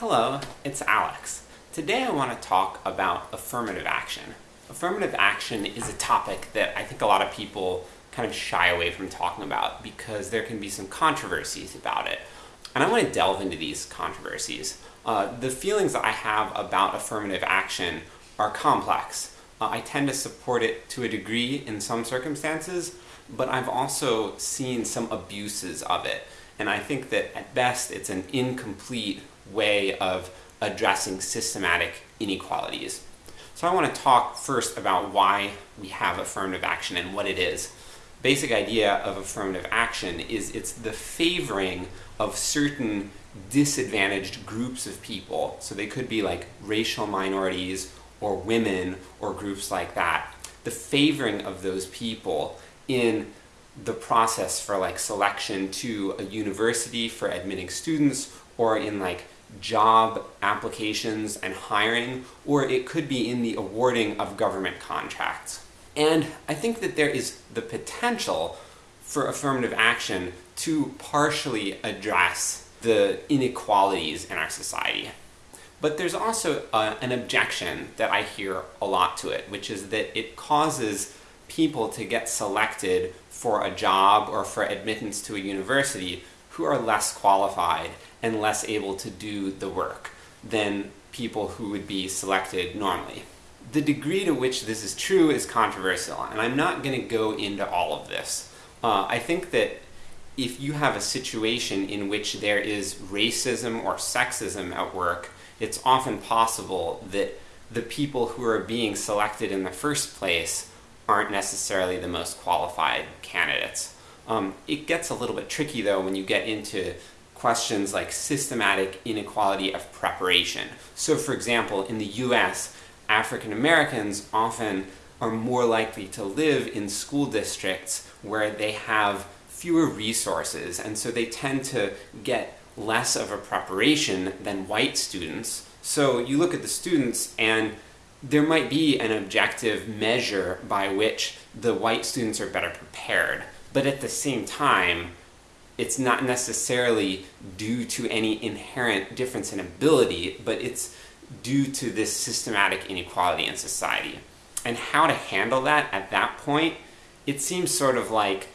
Hello, it's Alex. Today I want to talk about affirmative action. Affirmative action is a topic that I think a lot of people kind of shy away from talking about because there can be some controversies about it. And I want to delve into these controversies. Uh, the feelings that I have about affirmative action are complex. Uh, I tend to support it to a degree in some circumstances, but I've also seen some abuses of it. And I think that at best it's an incomplete way of addressing systematic inequalities. So I want to talk first about why we have affirmative action and what it is. Basic idea of affirmative action is it's the favoring of certain disadvantaged groups of people. So they could be like racial minorities or women or groups like that. The favoring of those people in the process for like selection to a university for admitting students or in like job applications and hiring, or it could be in the awarding of government contracts. And I think that there is the potential for affirmative action to partially address the inequalities in our society. But there's also uh, an objection that I hear a lot to it, which is that it causes people to get selected for a job or for admittance to a university who are less qualified and less able to do the work than people who would be selected normally. The degree to which this is true is controversial, and I'm not going to go into all of this. Uh, I think that if you have a situation in which there is racism or sexism at work, it's often possible that the people who are being selected in the first place aren't necessarily the most qualified candidates. Um, it gets a little bit tricky though when you get into questions like systematic inequality of preparation. So for example, in the US, African Americans often are more likely to live in school districts where they have fewer resources, and so they tend to get less of a preparation than white students. So you look at the students and there might be an objective measure by which the white students are better prepared, but at the same time, it's not necessarily due to any inherent difference in ability, but it's due to this systematic inequality in society. And how to handle that at that point, it seems sort of like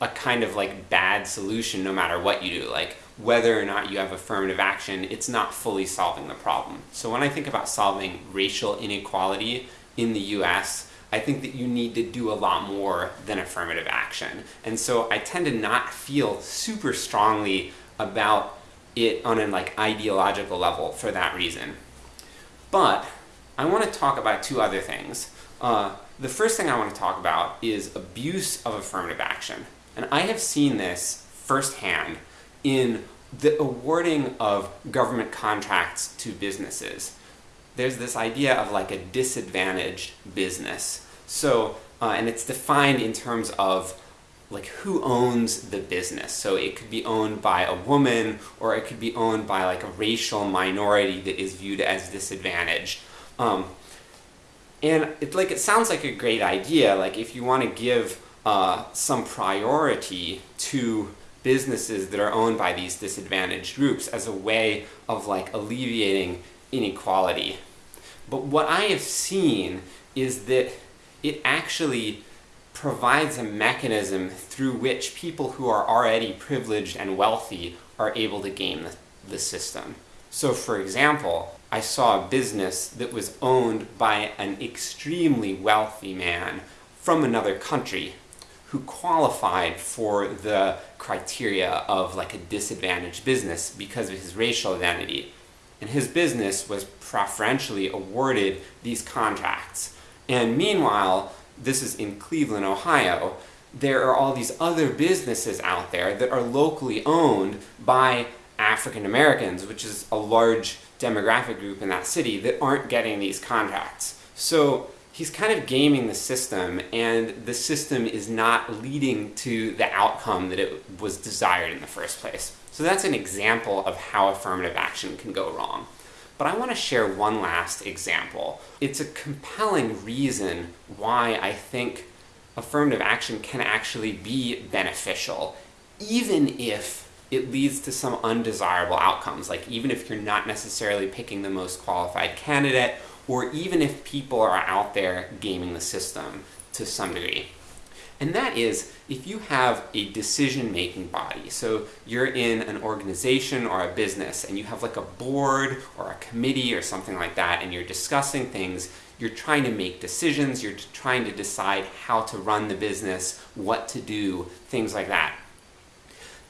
a kind of like bad solution no matter what you do. Like whether or not you have affirmative action, it's not fully solving the problem. So when I think about solving racial inequality in the US, I think that you need to do a lot more than affirmative action. And so I tend to not feel super strongly about it on an like ideological level for that reason. But I want to talk about two other things. Uh, the first thing I want to talk about is abuse of affirmative action. And I have seen this firsthand in the awarding of government contracts to businesses there's this idea of like a disadvantaged business. So, uh, and it's defined in terms of like who owns the business. So it could be owned by a woman, or it could be owned by like a racial minority that is viewed as disadvantaged. Um, and it like it sounds like a great idea. Like if you want to give uh, some priority to businesses that are owned by these disadvantaged groups as a way of like alleviating inequality. But what I have seen is that it actually provides a mechanism through which people who are already privileged and wealthy are able to game the, the system. So for example, I saw a business that was owned by an extremely wealthy man from another country who qualified for the criteria of like a disadvantaged business because of his racial identity and his business was preferentially awarded these contracts. And meanwhile, this is in Cleveland, Ohio, there are all these other businesses out there that are locally owned by African Americans, which is a large demographic group in that city, that aren't getting these contracts. So he's kind of gaming the system, and the system is not leading to the outcome that it was desired in the first place. So that's an example of how affirmative action can go wrong. But I want to share one last example. It's a compelling reason why I think affirmative action can actually be beneficial, even if it leads to some undesirable outcomes. Like even if you're not necessarily picking the most qualified candidate, or even if people are out there gaming the system to some degree. And that is if you have a decision-making body, so you're in an organization or a business and you have like a board or a committee or something like that and you're discussing things, you're trying to make decisions, you're trying to decide how to run the business, what to do, things like that.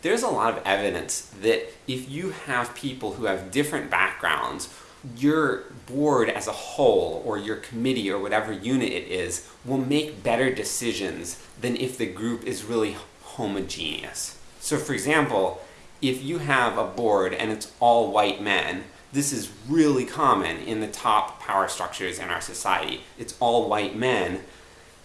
There's a lot of evidence that if you have people who have different backgrounds your board as a whole, or your committee, or whatever unit it is, will make better decisions than if the group is really homogeneous. So for example, if you have a board and it's all white men, this is really common in the top power structures in our society. It's all white men.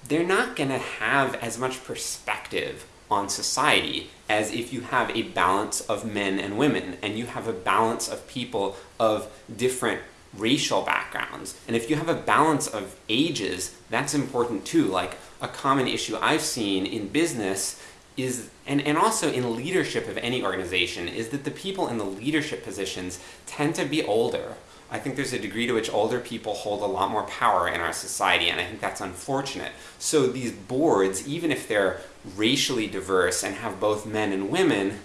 They're not going to have as much perspective on society as if you have a balance of men and women, and you have a balance of people of different racial backgrounds. And if you have a balance of ages, that's important too. Like, a common issue I've seen in business is, and, and also in leadership of any organization, is that the people in the leadership positions tend to be older. I think there's a degree to which older people hold a lot more power in our society, and I think that's unfortunate. So these boards, even if they're racially diverse and have both men and women,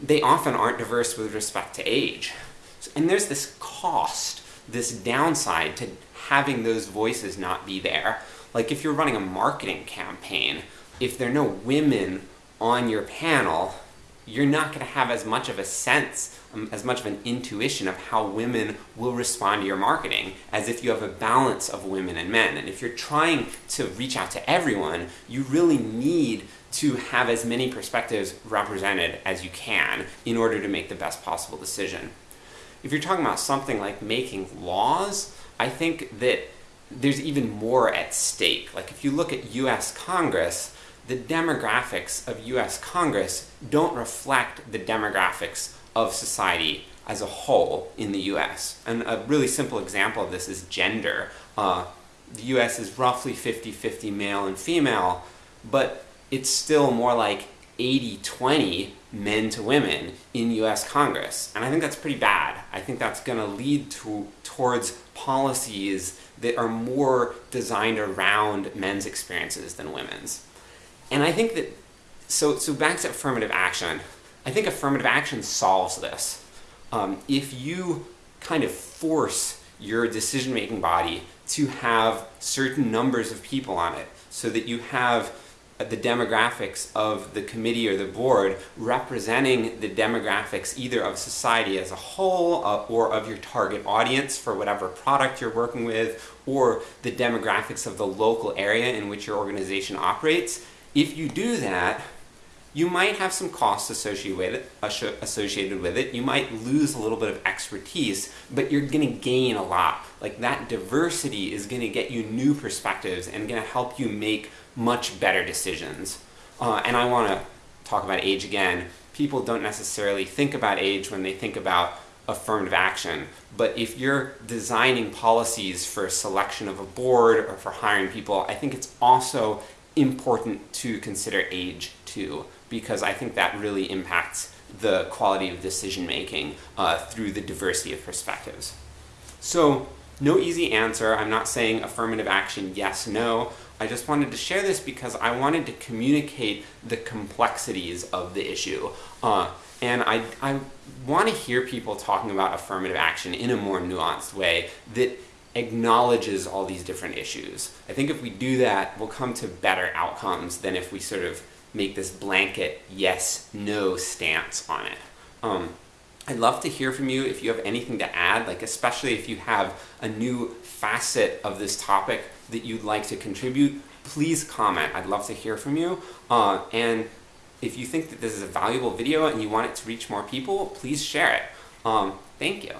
they often aren't diverse with respect to age. And there's this cost, this downside to having those voices not be there. Like if you're running a marketing campaign, if there are no women on your panel, you're not going to have as much of a sense, um, as much of an intuition of how women will respond to your marketing as if you have a balance of women and men. And if you're trying to reach out to everyone, you really need to have as many perspectives represented as you can in order to make the best possible decision. If you're talking about something like making laws, I think that there's even more at stake. Like if you look at US Congress, the demographics of US Congress don't reflect the demographics of society as a whole in the US. And a really simple example of this is gender. Uh, the US is roughly 50-50 male and female, but it's still more like 80-20 men to women in US Congress. And I think that's pretty bad. I think that's going to lead to towards policies that are more designed around men's experiences than women's. And I think that, so, so back to affirmative action, I think affirmative action solves this. Um, if you kind of force your decision-making body to have certain numbers of people on it, so that you have the demographics of the committee or the board representing the demographics either of society as a whole uh, or of your target audience for whatever product you're working with or the demographics of the local area in which your organization operates, if you do that, you might have some costs associated with it, associated with it. You might lose a little bit of expertise, but you're going to gain a lot. Like that diversity is going to get you new perspectives and going to help you make much better decisions. Uh, and I want to talk about age again. People don't necessarily think about age when they think about affirmative action, but if you're designing policies for selection of a board or for hiring people, I think it's also important to consider age too, because I think that really impacts the quality of decision making uh, through the diversity of perspectives. So, no easy answer. I'm not saying affirmative action yes, no. I just wanted to share this because I wanted to communicate the complexities of the issue. Uh, and I, I want to hear people talking about affirmative action in a more nuanced way that acknowledges all these different issues. I think if we do that, we'll come to better outcomes than if we sort of make this blanket yes, no stance on it. Um, I'd love to hear from you if you have anything to add, like especially if you have a new facet of this topic that you'd like to contribute, please comment. I'd love to hear from you. Uh, and if you think that this is a valuable video and you want it to reach more people, please share it. Um, thank you.